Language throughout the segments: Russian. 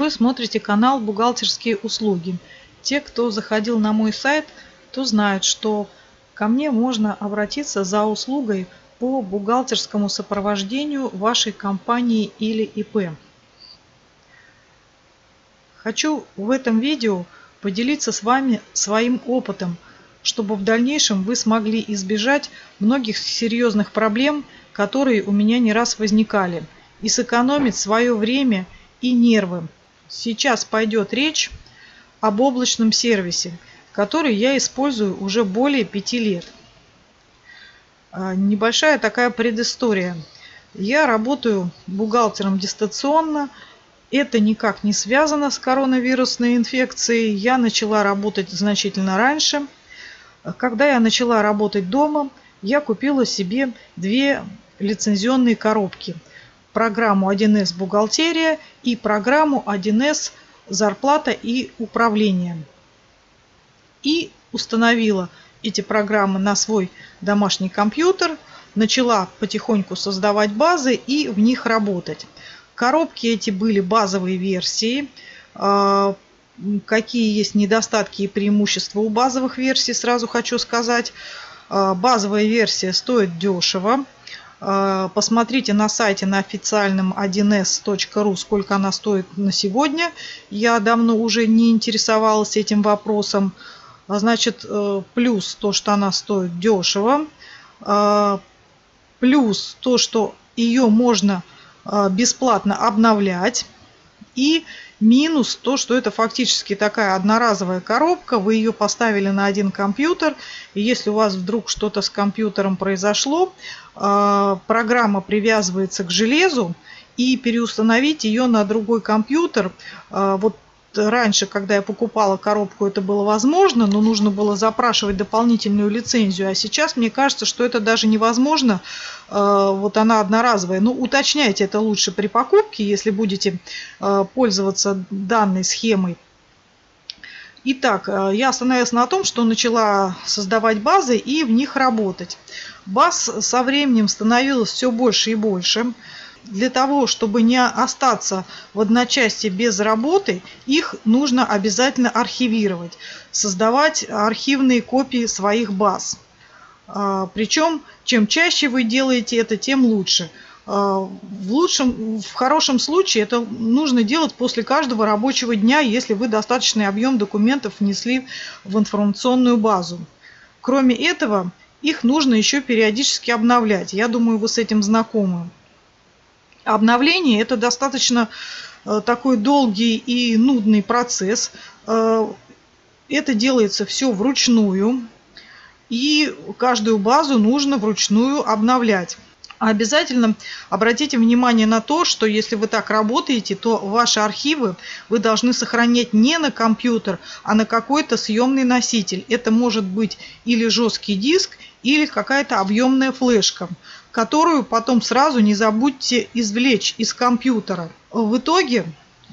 Вы смотрите канал «Бухгалтерские услуги». Те, кто заходил на мой сайт, то знают, что ко мне можно обратиться за услугой по бухгалтерскому сопровождению вашей компании или ИП. Хочу в этом видео поделиться с вами своим опытом, чтобы в дальнейшем вы смогли избежать многих серьезных проблем, которые у меня не раз возникали, и сэкономить свое время и нервы Сейчас пойдет речь об облачном сервисе, который я использую уже более пяти лет. А, небольшая такая предыстория. Я работаю бухгалтером дистанционно. Это никак не связано с коронавирусной инфекцией. Я начала работать значительно раньше. Когда я начала работать дома, я купила себе две лицензионные коробки – программу 1С «Бухгалтерия» и программу 1С «Зарплата и управление». И установила эти программы на свой домашний компьютер, начала потихоньку создавать базы и в них работать. Коробки эти были базовые версии. А, какие есть недостатки и преимущества у базовых версий, сразу хочу сказать. А, базовая версия стоит дешево. Э, посмотрите на сайте на официальном 1s.ru, сколько она стоит на сегодня. Я давно уже не интересовалась этим вопросом. А значит, э, плюс то, что она стоит дешево. Э, плюс то, что ее можно бесплатно обновлять. И минус то, что это фактически такая одноразовая коробка. Вы ее поставили на один компьютер. И если у вас вдруг что-то с компьютером произошло, а, программа привязывается к железу. И переустановить ее на другой компьютер, а, вот раньше, когда я покупала коробку, это было возможно, но нужно было запрашивать дополнительную лицензию. А сейчас мне кажется, что это даже невозможно. Э, вот она одноразовая. Ну, уточняйте это лучше при покупке, если будете э, пользоваться данной схемой. Итак, э, я остановилась на том, что начала создавать базы и в них работать. Баз со временем становилось все больше и больше для того, чтобы не остаться в одночасье без работы, их нужно обязательно архивировать, создавать архивные копии своих баз. А, Причем, чем чаще вы делаете это, тем лучше. А, в, лучшем, в хорошем случае это нужно делать после каждого рабочего дня, если вы достаточный объем документов внесли в информационную базу. Кроме этого, их нужно еще периодически обновлять. Я думаю, вы с этим знакомы обновление это достаточно э, такой долгий и нудный процесс. Э, это делается все вручную. И каждую базу нужно вручную обновлять. Обязательно обратите внимание на то, что если вы так работаете, то ваши архивы вы должны сохранять не на компьютер, а на какой-то съемный носитель. Это может быть или жесткий диск, или какая-то объемная флешка которую потом сразу не забудьте извлечь из компьютера. В итоге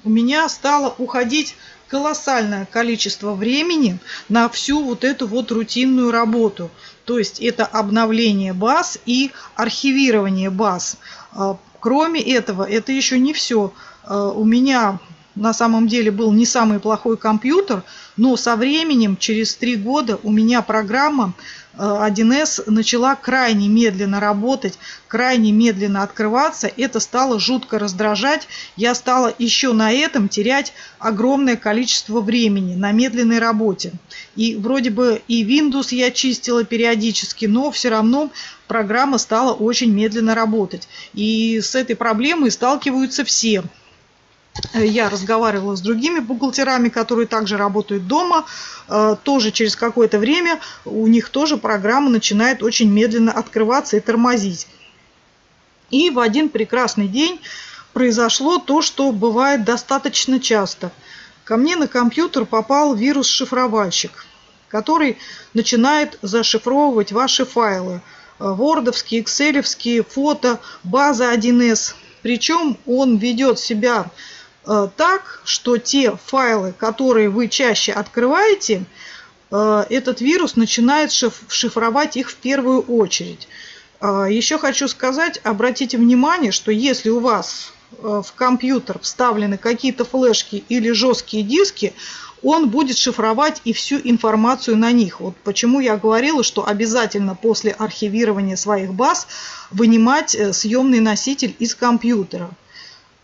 у меня стало уходить колоссальное количество времени на всю вот эту вот рутинную работу. То есть это обновление баз и архивирование баз. А, кроме этого, это еще не все. А, у меня на самом деле был не самый плохой компьютер, но со временем, через три года, у меня программа 1С э, начала крайне медленно работать, крайне медленно открываться. Это стало жутко раздражать. Я стала еще на этом терять огромное количество времени на медленной работе. И вроде бы и Windows я чистила периодически, но все равно программа стала очень медленно работать. И с этой проблемой сталкиваются все. Э, я разговаривала с другими бухгалтерами, которые также работают дома. Э, тоже через какое-то время у них тоже программа начинает очень медленно открываться и тормозить. И в один прекрасный день произошло то, что бывает достаточно часто. Ко мне на компьютер попал вирус-шифровальщик, который начинает зашифровывать ваши файлы. Вордовские, экселевские, фото, база 1С. Причем он ведет себя Э, так, что те файлы, которые вы чаще открываете, э, этот вирус начинает шифровать их в первую очередь. Э, еще хочу сказать, обратите внимание, что если у вас э, в компьютер вставлены какие-то флешки или жесткие диски, он будет шифровать и всю информацию на них. Вот почему я говорила, что обязательно после архивирования своих баз вынимать э, съемный носитель из компьютера.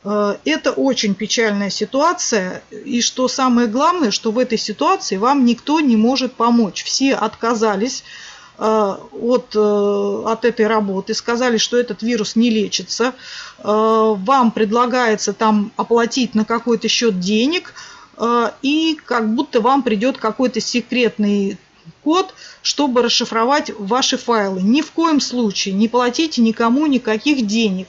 Э, это очень печальная ситуация. И что самое главное, что в этой ситуации вам никто не может помочь. Все отказались э, от, от этой работы, сказали, что этот вирус не лечится. Вам предлагается там оплатить на какой-то счет денег – Э, и как будто вам придет какой-то секретный код, чтобы расшифровать ваши файлы. Ни в коем случае не платите никому никаких денег,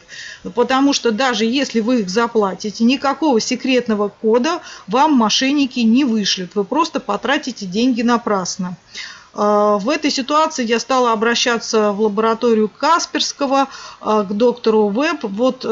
потому что даже если вы их заплатите, никакого секретного кода вам мошенники не вышлют. Вы просто потратите деньги напрасно. Э, в этой ситуации я стала обращаться в лабораторию Касперского, э, к доктору Веб. Вот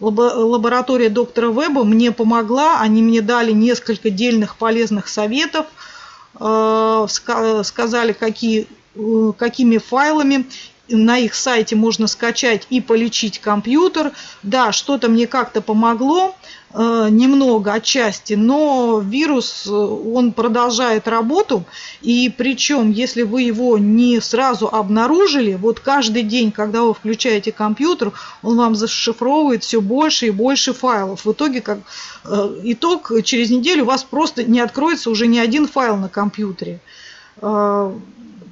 лаборатория доктора Веба мне помогла, они мне дали несколько дельных полезных советов, э, сказали, какие, э, какими файлами на их сайте можно скачать и полечить компьютер. Да, что-то мне как-то помогло. Э, немного отчасти, но вирус, э, он продолжает работу, и причем, если вы его не сразу обнаружили, вот каждый день, когда вы включаете компьютер, он вам зашифровывает все больше и больше файлов. В итоге, как э, итог, через неделю у вас просто не откроется уже ни один файл на компьютере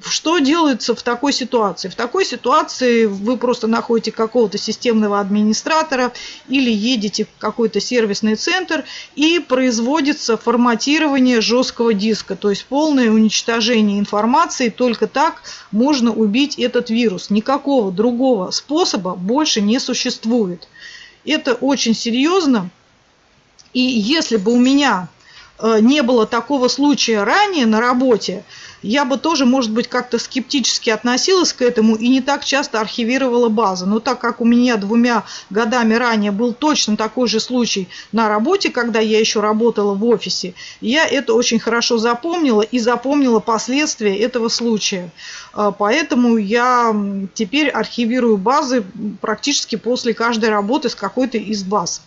что делается в такой ситуации? В такой ситуации вы просто находите какого-то системного администратора или едете в какой-то сервисный центр и производится форматирование жесткого диска, то есть полное уничтожение информации. Только так можно убить этот вирус. Никакого другого способа больше не существует. Это очень серьезно. И если бы у меня не было такого случая ранее на работе, я бы тоже, может быть, как-то скептически относилась к этому и не так часто архивировала базы. Но так как у меня двумя годами ранее был точно такой же случай на работе, когда я еще работала в офисе, я это очень хорошо запомнила и запомнила последствия этого случая. А, поэтому я теперь архивирую базы практически после каждой работы с какой-то из баз.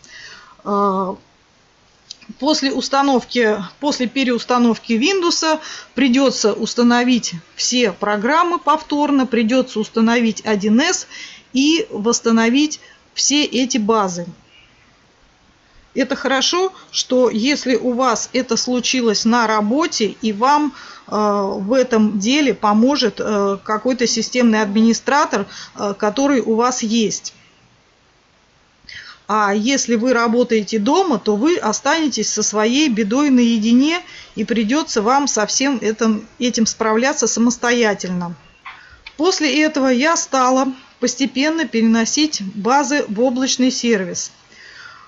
После установки, после переустановки Windows придется установить все программы повторно, придется установить 1С и восстановить все эти базы. Это хорошо, что если у вас это случилось на работе и вам э, в этом деле поможет э, какой-то системный администратор, э, который у вас есть. А если вы работаете дома, то вы останетесь со своей бедой наедине и придется вам со всем этим, этим справляться самостоятельно. После этого я стала постепенно переносить базы в облачный сервис.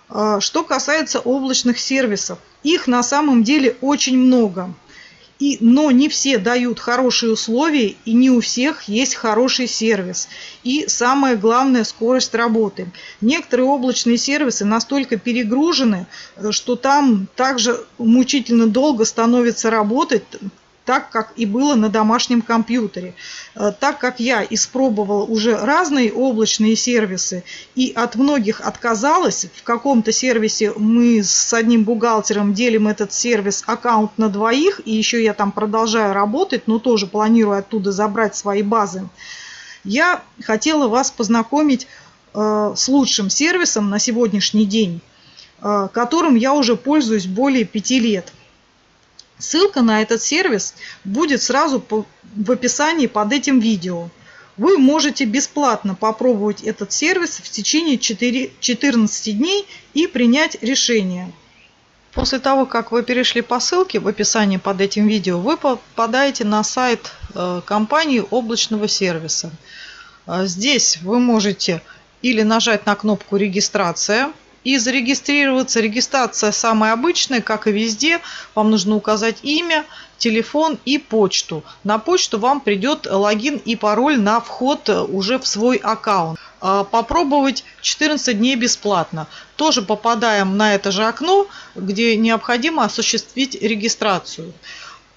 А, что касается облачных сервисов, их на самом деле очень много. И, но не все дают хорошие условия, и не у всех есть хороший сервис. И самое главное – скорость работы. Некоторые облачные сервисы настолько перегружены, э, что там также мучительно долго становится работать, так, как и было на домашнем компьютере. Э, так как я испробовала уже разные облачные сервисы и от многих отказалась, в каком-то сервисе мы с одним бухгалтером делим этот сервис аккаунт на двоих, и еще я там продолжаю работать, но тоже планирую оттуда забрать свои базы. Я хотела вас познакомить э, с лучшим сервисом на сегодняшний день, э, которым я уже пользуюсь более пяти лет. Ссылка на этот сервис будет сразу в описании под этим видео. Вы можете бесплатно попробовать этот сервис в течение 4, 14 дней и принять решение. После того, как вы перешли по ссылке в описании под этим видео, вы попадаете на сайт э, компании облачного сервиса. Э, здесь вы можете или нажать на кнопку «Регистрация», и зарегистрироваться. Регистрация самая обычная, как и везде. Вам нужно указать имя, телефон и почту. На почту вам придет логин и пароль на вход уже в свой аккаунт. А, попробовать 14 дней бесплатно. Тоже попадаем на это же окно, где необходимо осуществить регистрацию.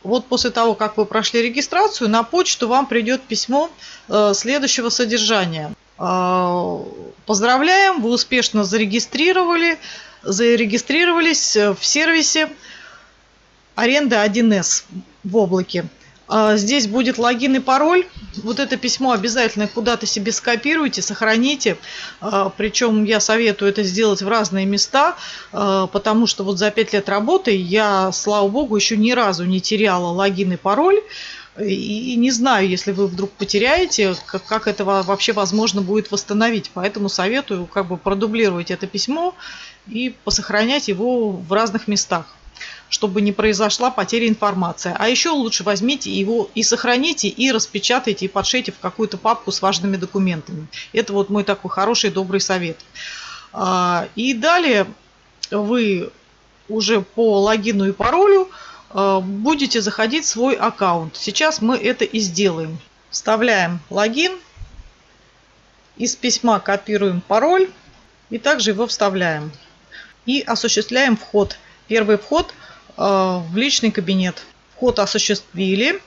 Вот после того, как вы прошли регистрацию, на почту вам придет письмо э, следующего содержания. А, Поздравляем, вы успешно зарегистрировали, зарегистрировались в сервисе аренда 1С в облаке. А, здесь будет логин и пароль. Вот это письмо обязательно куда-то себе скопируйте, сохраните. А, причем я советую это сделать в разные места, потому что вот за 5 лет работы я, слава богу, еще ни разу не теряла логин и пароль. И не знаю, если вы вдруг потеряете, как, как это вообще возможно будет восстановить. Поэтому советую как бы продублировать это письмо и посохранять его в разных местах чтобы не произошла потеря информации. А еще лучше возьмите его и сохраните, и распечатайте, и подшейте в какую-то папку с важными документами. Это вот мой такой хороший, добрый совет. А, и далее вы уже по логину и паролю будете заходить в свой аккаунт. Сейчас мы это и сделаем. Вставляем логин. Из письма копируем пароль. И также его вставляем. И осуществляем вход. Первый вход Э, в личный кабинет. Вход осуществили.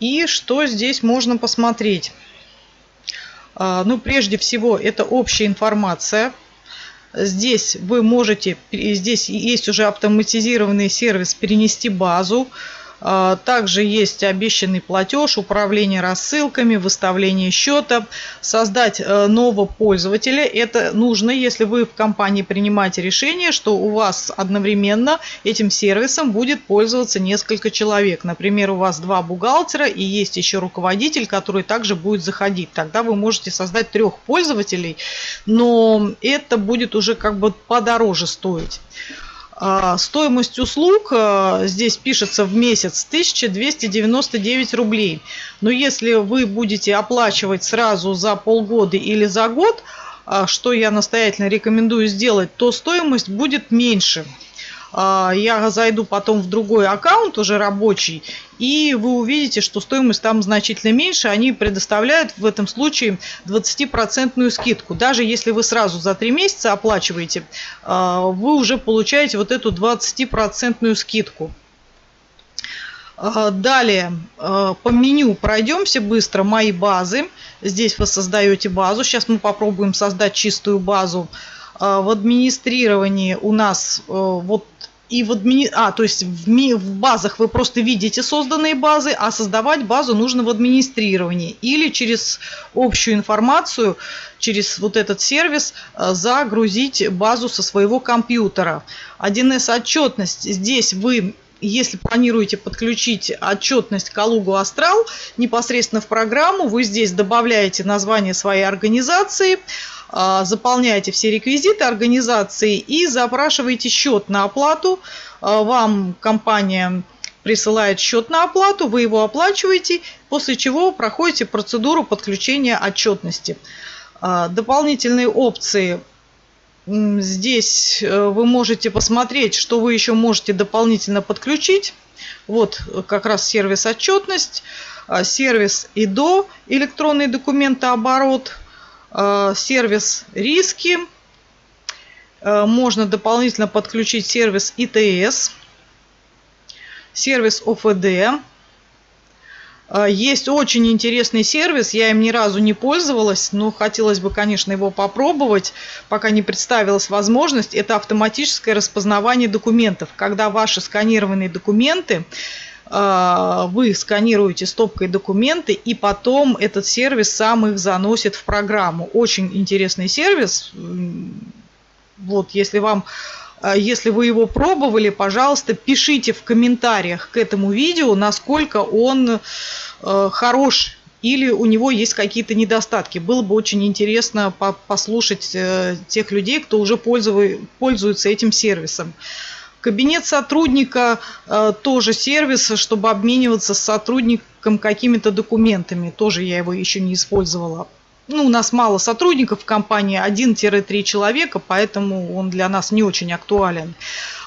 И что здесь можно посмотреть? Э, ну, прежде всего, это общая информация. Здесь вы можете, здесь есть уже автоматизированный сервис «Перенести базу». А, также есть обещанный платеж, управление рассылками, выставление счета, создать э, нового пользователя. Это нужно, если вы в компании принимаете решение, что у вас одновременно этим сервисом будет пользоваться несколько человек. Например, у вас два бухгалтера и есть еще руководитель, который также будет заходить. Тогда вы можете создать трех пользователей, но это будет уже как бы подороже стоить. А, стоимость услуг а, здесь пишется в месяц 1299 рублей. Но если вы будете оплачивать сразу за полгода или за год, а, что я настоятельно рекомендую сделать, то стоимость будет меньше. А, я зайду потом в другой аккаунт, уже рабочий, и вы увидите, что стоимость там значительно меньше. Они предоставляют в этом случае 20% скидку. Даже если вы сразу за 3 месяца оплачиваете, а, вы уже получаете вот эту 20% скидку. А, далее по меню пройдемся быстро. Мои базы. Здесь вы создаете базу. Сейчас мы попробуем создать чистую базу. В администрировании у нас вот и в админи... А, то есть в, ми... в базах вы просто видите созданные базы, а создавать базу нужно в администрировании. Или через общую информацию, через вот этот сервис э, загрузить базу со своего компьютера. 1С отчетность. Здесь вы если планируете подключить отчетность Калугу Астрал непосредственно в программу, вы здесь добавляете название своей организации, а, заполняете все реквизиты организации и запрашиваете счет на оплату. А, вам компания присылает счет на оплату, вы его оплачиваете, после чего проходите процедуру подключения отчетности. А, дополнительные опции Здесь э, вы можете посмотреть, что вы еще можете дополнительно подключить. Вот как раз сервис отчетность, сервис ИДО, электронный документооборот – Э, сервис риски. Э, можно дополнительно подключить сервис ИТС, сервис ОФД. Э, есть очень интересный сервис, я им ни разу не пользовалась, но хотелось бы, конечно, его попробовать, пока не представилась возможность. Это автоматическое распознавание документов, когда ваши сканированные документы а, вы сканируете стопкой документы, и потом этот сервис сам их заносит в программу. Очень интересный сервис. Вот, если вам а, если вы его пробовали, пожалуйста, пишите в комментариях к этому видео, насколько он э, хорош или у него есть какие-то недостатки. Было бы очень интересно послушать э, тех людей, кто уже пользуется этим сервисом. Кабинет сотрудника э, тоже сервис, чтобы обмениваться с сотрудником какими-то документами. Тоже я его еще не использовала. Ну, у нас мало сотрудников в компании, 1-3 человека, поэтому он для нас не очень актуален.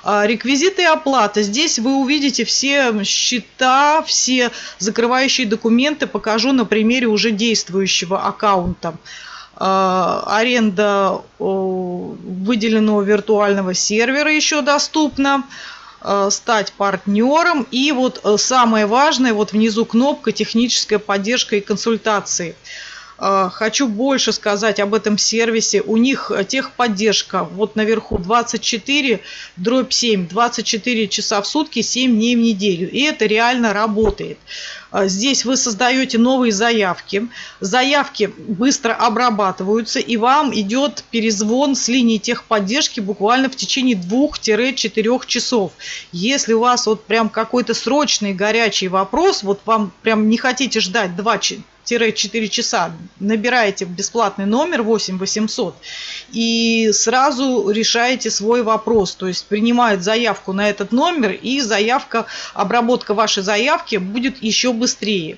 А, реквизиты и оплата. Здесь вы увидите все счета, все закрывающие документы. Покажу на примере уже действующего аккаунта. А, аренда выделенного виртуального сервера еще доступна а, стать партнером. И вот э, самое важное, вот внизу кнопка «Техническая поддержка и консультации». Э, хочу больше сказать об этом сервисе. У них техподдержка вот наверху 24 дробь 7, 24 часа в сутки, 7 дней в неделю. И это реально работает. Э, здесь вы создаете новые заявки. Заявки быстро обрабатываются и вам идет перезвон с линии техподдержки буквально в течение 2-4 часов. Если у вас вот прям какой-то срочный горячий вопрос, вот вам прям не хотите ждать 2 4 часа набираете бесплатный номер 8 800 и сразу решаете свой вопрос. То есть принимают заявку на этот номер и заявка, обработка вашей заявки будет еще быстрее.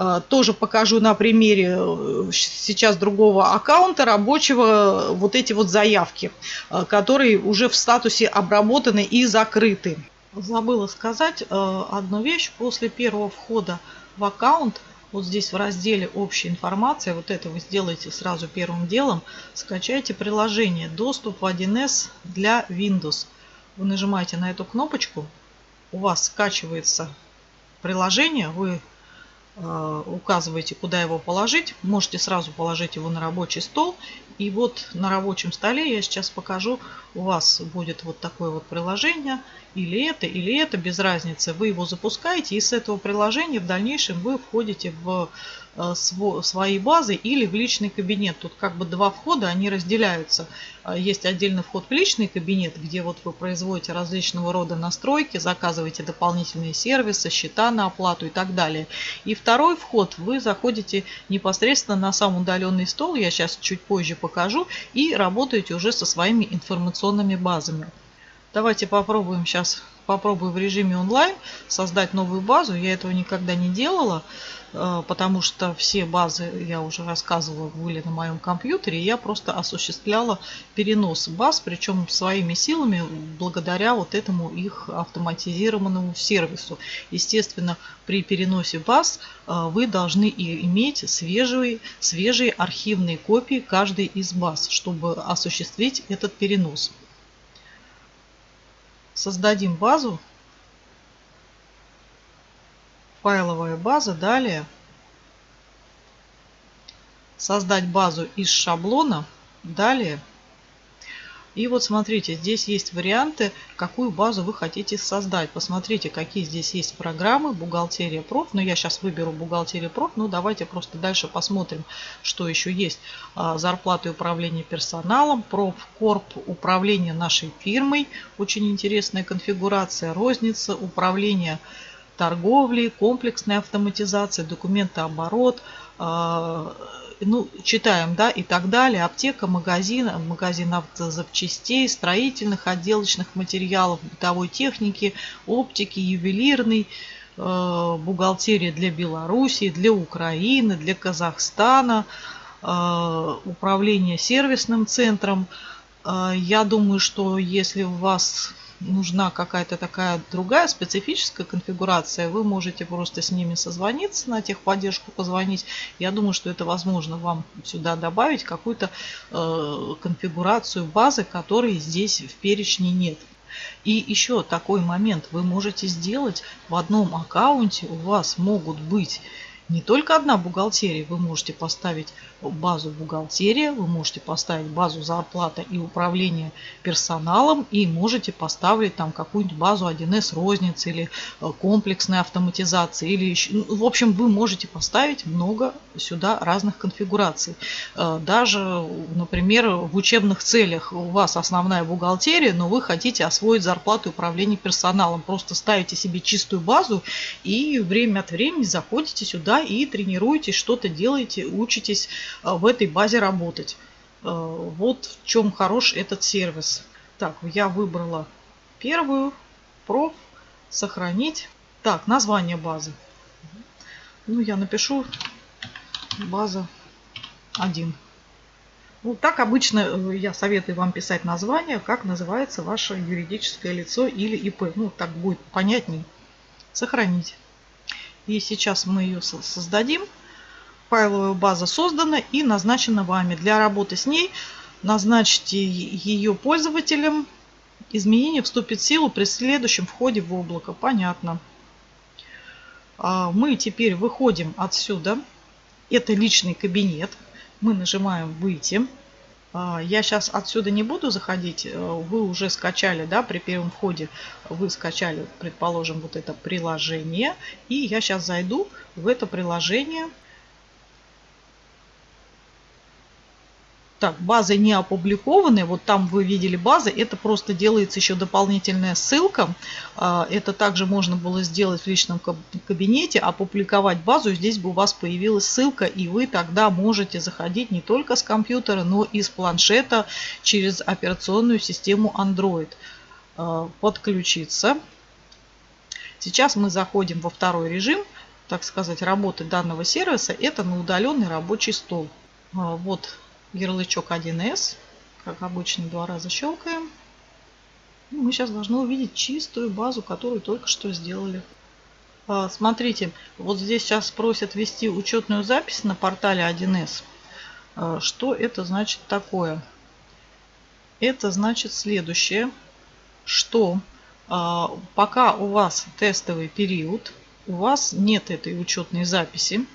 А, тоже покажу на примере э, сейчас другого аккаунта рабочего вот эти вот заявки, э, которые уже в статусе обработаны и закрыты. Забыла сказать э, одну вещь. После первого входа в аккаунт вот здесь в разделе «Общая информация», вот это вы сделаете сразу первым делом, скачайте приложение «Доступ в 1С для Windows». Вы нажимаете на эту кнопочку, у вас скачивается приложение, вы э, указываете, куда его положить. Можете сразу положить его на рабочий стол. И вот на рабочем столе я сейчас покажу, у вас будет вот такое вот приложение – или это, или это, без разницы. Вы его запускаете, и с этого приложения в дальнейшем вы входите в свои базы или в личный кабинет. Тут как бы два входа, они разделяются. А, есть отдельный вход в личный кабинет, где вот вы производите различного рода настройки, заказываете дополнительные сервисы, счета на оплату и так далее. И второй вход, вы заходите непосредственно на сам удаленный стол, я сейчас чуть позже покажу, и работаете уже со своими информационными базами. Давайте попробуем сейчас, попробую в режиме онлайн создать новую базу. Я этого никогда не делала, э, потому что все базы, я уже рассказывала, были на моем компьютере. Я просто осуществляла перенос баз, причем своими силами, благодаря вот этому их автоматизированному сервису. Естественно, при переносе баз э, вы должны иметь свежие, свежие архивные копии каждой из баз, чтобы осуществить этот перенос создадим базу. Файловая база. Далее создать базу из шаблона. Далее и вот смотрите, здесь есть варианты, какую базу вы хотите создать. Посмотрите, какие здесь есть программы. Бухгалтерия проф. Но я сейчас выберу бухгалтерия проф. Ну, давайте просто дальше посмотрим, что еще есть. А, зарплаты управления персоналом, профкорп, управление нашей фирмой. Очень интересная конфигурация. Розница, управление торговлей, комплексная автоматизация, документооборот, а, ну, читаем, да, и так далее. Аптека, магазин, магазин автозапчастей, строительных, отделочных материалов, бытовой техники, оптики, ювелирный, э, бухгалтерия для Белоруссии, для Украины, для Казахстана, э, управление сервисным центром. Э, я думаю, что если у вас нужна какая-то такая другая специфическая конфигурация, вы можете просто с ними созвониться, на техподдержку позвонить. Я думаю, что это возможно вам сюда добавить какую-то э, конфигурацию базы, которой здесь в перечне нет. И еще такой момент вы можете сделать в одном аккаунте, у вас могут быть не только одна бухгалтерия, вы можете поставить базу бухгалтерия, вы можете поставить базу зарплата и управление персоналом и можете поставить там какую-нибудь базу 1С розницы или э, комплексной автоматизации. Или еще, ну, в общем, вы можете поставить много сюда разных конфигураций. Э, даже, например, в учебных целях у вас основная бухгалтерия, но вы хотите освоить зарплату и управление персоналом. Просто ставите себе чистую базу и время от времени заходите сюда и тренируетесь, что-то делаете, учитесь Э, в этой базе работать. Э, вот в чем хорош этот сервис. Так, я выбрала первую, проф, сохранить. Так, название базы. Ну, я напишу база 1. Ну, так обычно э, я советую вам писать название, как называется ваше юридическое лицо или ИП. Ну, так будет понятнее. Сохранить. И сейчас мы ее создадим. Файловая база создана и назначена вами. Для работы с ней назначьте ее пользователем. Изменение вступит в силу при следующем входе в облако. Понятно. А, мы теперь выходим отсюда. Это личный кабинет. Мы нажимаем «Выйти». А, я сейчас отсюда не буду заходить. Э, вы уже скачали, да, при первом входе вы скачали, предположим, вот это приложение. И я сейчас зайду в это приложение. Так, базы не опубликованы. Вот там вы видели базы. Это просто делается еще дополнительная ссылка. А, это также можно было сделать в личном кабинете, опубликовать базу. Здесь бы у вас появилась ссылка, и вы тогда можете заходить не только с компьютера, но и с планшета через операционную систему Android. А, подключиться. Сейчас мы заходим во второй режим, так сказать, работы данного сервиса. Это на удаленный рабочий стол. А, вот ярлычок 1С. Как обычно, два раза щелкаем. И мы сейчас должны увидеть чистую базу, которую только что сделали. А, смотрите, вот здесь сейчас просят ввести учетную запись на портале 1С. А, что это значит такое? Это значит следующее, что а, пока у вас тестовый период, у вас нет этой учетной записи,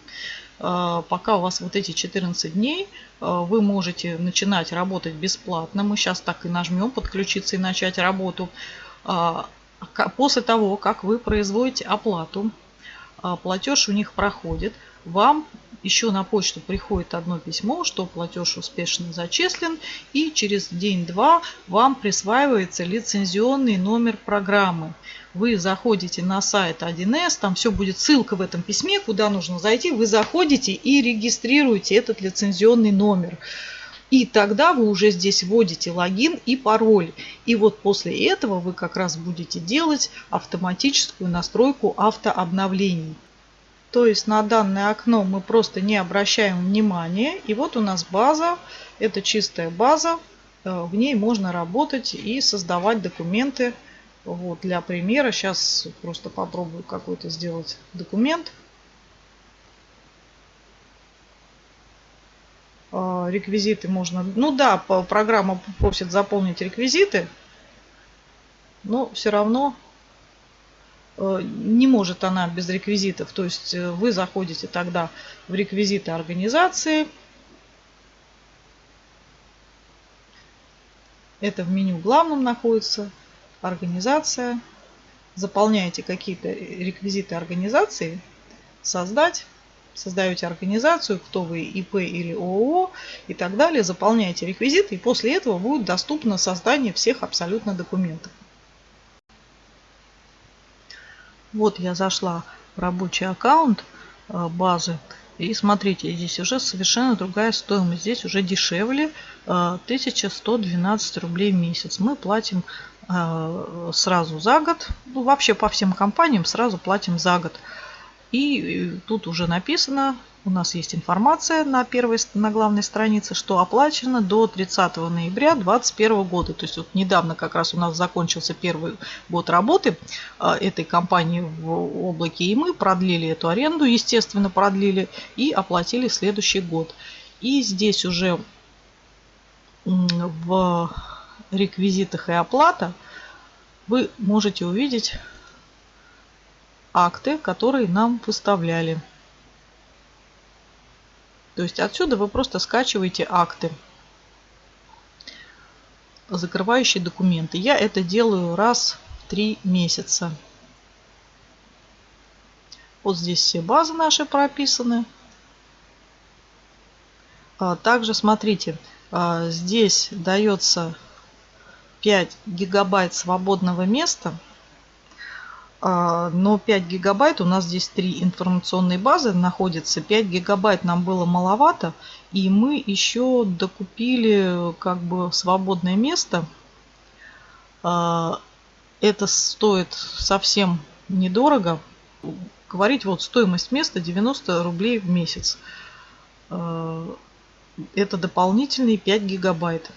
пока у вас вот эти 14 дней, а, вы можете начинать работать бесплатно. Мы сейчас так и нажмем подключиться и начать работу. А, после того, как вы производите оплату, платеж у них проходит, вам еще на почту приходит одно письмо, что платеж успешно зачислен, и через день-два вам присваивается лицензионный номер программы вы заходите на сайт 1С, там все будет ссылка в этом письме, куда нужно зайти, вы заходите и регистрируете этот лицензионный номер. И тогда вы уже здесь вводите логин и пароль. И вот после этого вы как раз будете делать автоматическую настройку автообновлений. То есть на данное окно мы просто не обращаем внимания. И вот у нас база. Это чистая база. Э, в ней можно работать и создавать документы вот, для примера сейчас просто попробую какой-то сделать документ. А, реквизиты можно... Ну да, программа просит заполнить реквизиты, но все равно э, не может она без реквизитов. То есть э, вы заходите тогда в реквизиты организации. Это в меню главном находится организация, заполняете какие-то реквизиты организации, создать, создаете организацию, кто вы, ИП или ООО и так далее, заполняете реквизиты, и после этого будет доступно создание всех абсолютно документов. Вот я зашла в рабочий аккаунт э, базы. И смотрите, здесь уже совершенно другая стоимость. Здесь уже дешевле 1112 э, рублей в месяц. Мы платим сразу за год. Ну, вообще по всем компаниям сразу платим за год. И тут уже написано, у нас есть информация на первой, на главной странице, что оплачено до 30 ноября 2021 года. То есть вот недавно как раз у нас закончился первый год работы э, этой компании в облаке, и мы продлили эту аренду, естественно, продлили и оплатили следующий год. И здесь уже в реквизитах и оплата вы можете увидеть акты, которые нам выставляли. То есть отсюда вы просто скачиваете акты, закрывающие документы. Я это делаю раз в три месяца. Вот здесь все базы наши прописаны. А также смотрите, а, здесь дается 5 гигабайт свободного места. А, но 5 гигабайт, у нас здесь три информационные базы находятся. 5 гигабайт нам было маловато. И мы еще докупили как бы свободное место. А, это стоит совсем недорого. Говорить вот стоимость места 90 рублей в месяц. А, это дополнительные 5 гигабайт.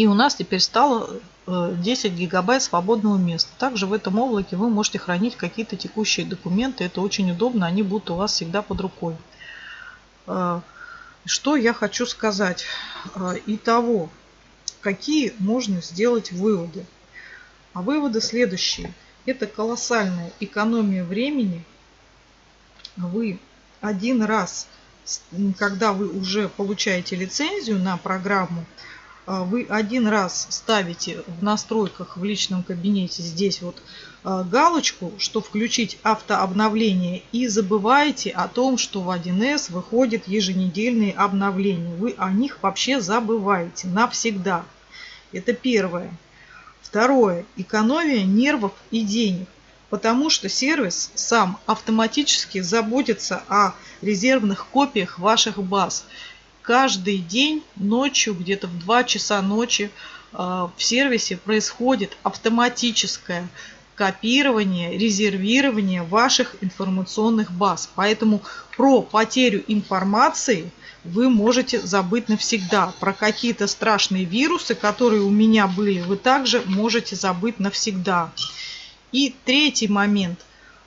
И у нас теперь стало 10 э, гигабайт свободного места. Также в этом облаке вы можете хранить какие-то текущие документы. Это очень удобно, они будут у вас всегда под рукой. Э, что я хочу сказать? Э, итого, какие можно сделать выводы? А выводы следующие. Это колоссальная экономия времени. Вы один раз, когда вы уже получаете лицензию на программу, вы один раз ставите в настройках в личном кабинете здесь вот а, галочку, что включить автообновление и забываете о том, что в 1С выходят еженедельные обновления. Вы о них вообще забываете навсегда. Это первое. Второе. Экономия нервов и денег. Потому что сервис сам автоматически заботится о резервных копиях ваших баз каждый день ночью, где-то в 2 часа ночи э, в сервисе происходит автоматическое копирование, резервирование ваших информационных баз. Поэтому про потерю информации вы можете забыть навсегда. Про какие-то страшные вирусы, которые у меня были, вы также можете забыть навсегда. И третий момент.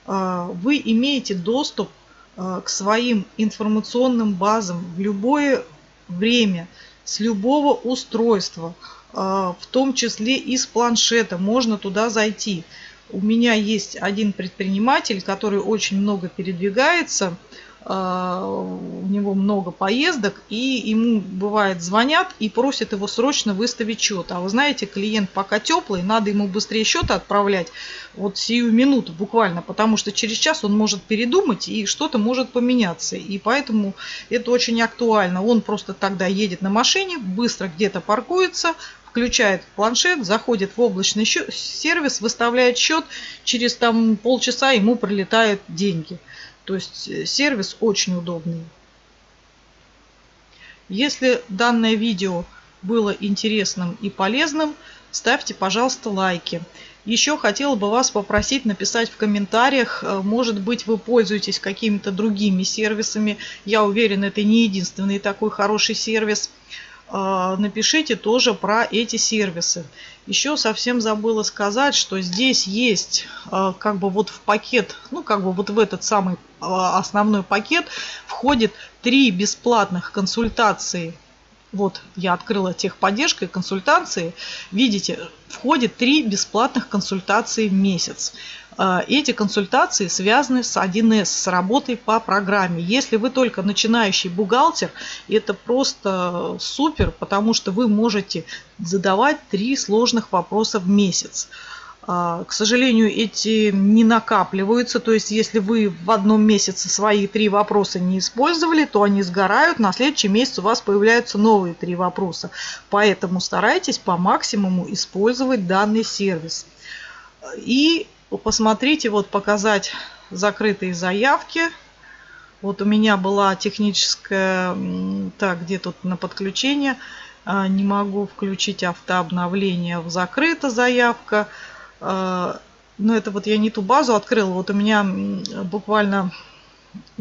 Э, вы имеете доступ э, к своим информационным базам в любое время с любого устройства, а, в том числе и с планшета. Можно туда зайти. У меня есть один предприниматель, который очень много передвигается у него много поездок, и ему бывает звонят и просят его срочно выставить счет. А вы знаете, клиент пока теплый, надо ему быстрее счет отправлять, вот сию минуту буквально, потому что через час он может передумать и что-то может поменяться. И поэтому это очень актуально. Он просто тогда едет на машине, быстро где-то паркуется, включает планшет, заходит в облачный сервис, выставляет счет, через там полчаса ему прилетают деньги. То есть э, сервис очень удобный. Если данное видео было интересным и полезным, ставьте, пожалуйста, лайки. Еще хотела бы вас попросить написать в комментариях, э, может быть вы пользуетесь какими-то другими сервисами. Я уверен, это не единственный такой хороший сервис. А, напишите тоже про эти сервисы. Еще совсем забыла сказать, что здесь есть а, как бы вот в пакет, ну как бы вот в этот самый основной пакет входит три бесплатных консультации. Вот я открыла техподдержкой консультации. Видите, входит три бесплатных консультации в месяц. А, эти консультации связаны с 1С, с работой по программе. Если вы только начинающий бухгалтер, это просто супер, потому что вы можете задавать три сложных вопроса в месяц. А, к сожалению, эти не накапливаются. То есть, если вы в одном месяце свои три вопроса не использовали, то они сгорают. На следующий месяц у вас появляются новые три вопроса. Поэтому старайтесь по максимуму использовать данный сервис. И посмотрите, вот показать закрытые заявки. Вот у меня была техническая, так, где тут на подключение, а, не могу включить автообновление, в закрыта заявка. А, но это вот я не ту базу открыла, вот у меня буквально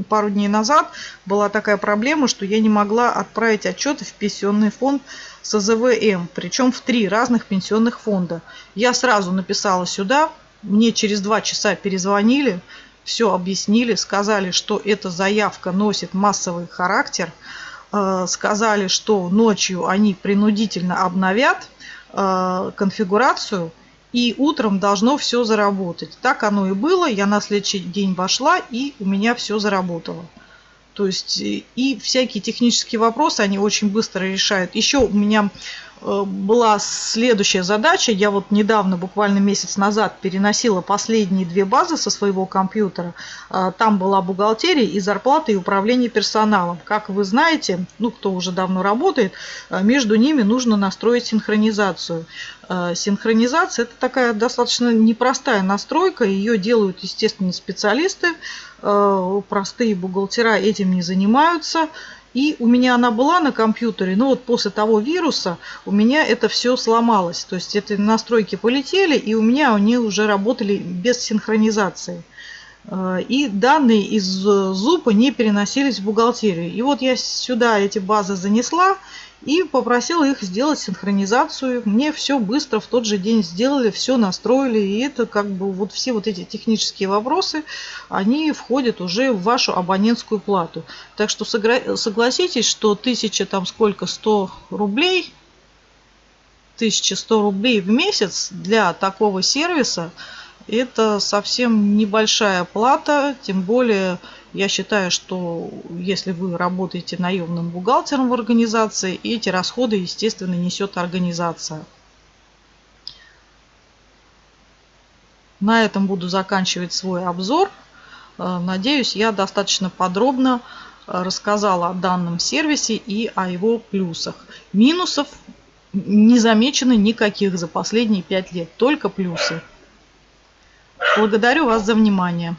пару дней назад была такая проблема, что я не могла отправить отчеты в пенсионный фонд СЗВМ, причем в три разных пенсионных фонда. Я сразу написала сюда, мне через два часа перезвонили, все объяснили, сказали, что эта заявка носит массовый характер, э, сказали, что ночью они принудительно обновят э, конфигурацию, и утром должно все заработать. Так оно и было. Я на следующий день вошла, и у меня все заработало. То есть э, и всякие технические вопросы они очень быстро решают. Еще у меня Э, была следующая задача. Я вот недавно, буквально месяц назад, переносила последние две базы со своего компьютера. А, там была бухгалтерия и зарплата и управление персоналом. Как вы знаете, ну кто уже давно работает, э, между ними нужно настроить синхронизацию. Э, синхронизация это такая достаточно непростая настройка. Ее делают, естественно, специалисты. Простые бухгалтера этим не занимаются. И у меня она была на компьютере, но вот после того вируса у меня это все сломалось. То есть эти настройки полетели, и у меня они уже работали без синхронизации. Э, и данные из зупа не переносились в бухгалтерию. И вот я сюда эти базы занесла, и попросила их сделать синхронизацию. Мне все быстро в тот же день сделали, все настроили. И это как бы вот все вот эти технические вопросы, они входят уже в вашу абонентскую плату. Так что согласитесь, что 1000 там сколько, 100 рублей, 1100 рублей в месяц для такого сервиса, это совсем небольшая плата, тем более Я считаю, что если вы работаете наемным бухгалтером в организации, эти расходы, естественно, несет организация. На этом буду заканчивать свой обзор. Э, надеюсь, я достаточно подробно э, рассказала о данном сервисе и о его плюсах. Минусов не замечено никаких за последние пять лет, только плюсы. Благодарю вас за внимание.